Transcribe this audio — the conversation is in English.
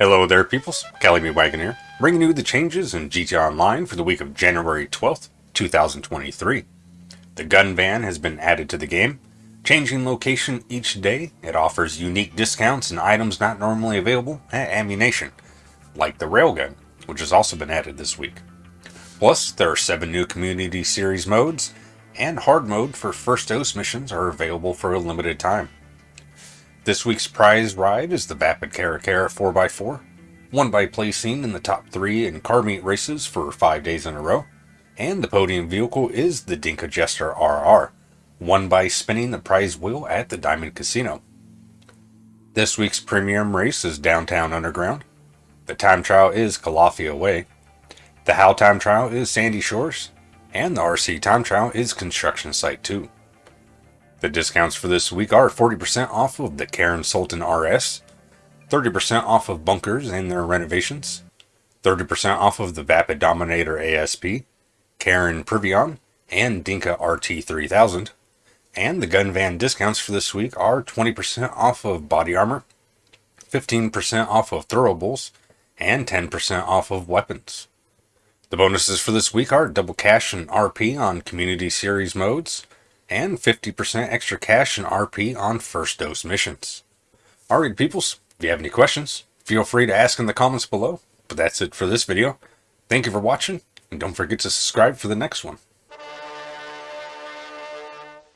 Hello there, peoples. Cali B Wagon here, bringing you the changes in GTA Online for the week of January 12th, 2023. The gun van has been added to the game. Changing location each day, it offers unique discounts and items not normally available at Ammu-Nation, like the railgun, which has also been added this week. Plus, there are seven new Community Series modes, and hard mode for first dose missions are available for a limited time. This week's prize ride is the Vapid Caracara 4x4, won by placing in the top three in car meet races for five days in a row, and the podium vehicle is the Dinka Jester RR, won by spinning the prize wheel at the Diamond Casino. This week's premium race is Downtown Underground. The time trial is Calafia Way. The How time trial is Sandy Shores, and the RC time trial is Construction Site 2. The discounts for this week are 40% off of the Karin Sultan RS, 30% off of bunkers and their renovations, 30% off of the Vapid Dominator ASP, Karin Previon, and Dinka RT3000. And the gun van discounts for this week are 20% off of body armor, 15% off of throwables, and 10% off of weapons. The bonuses for this week are double cash and RP on community series modes, and 50% extra cash and RP on first dose missions. Alright peoples, if you have any questions, feel free to ask in the comments below. But that's it for this video. Thank you for watching, and don't forget to subscribe for the next one.